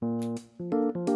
Música